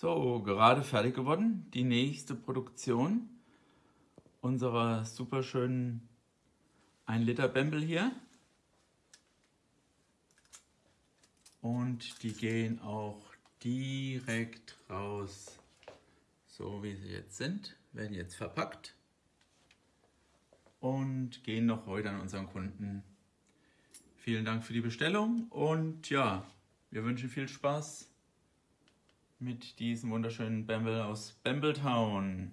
So, gerade fertig geworden. Die nächste Produktion unserer super schönen 1 Liter Bembel hier. Und die gehen auch direkt raus, so wie sie jetzt sind, werden jetzt verpackt und gehen noch heute an unseren Kunden. Vielen Dank für die Bestellung und ja, wir wünschen viel Spaß mit diesem wunderschönen Bamble aus Bambletown.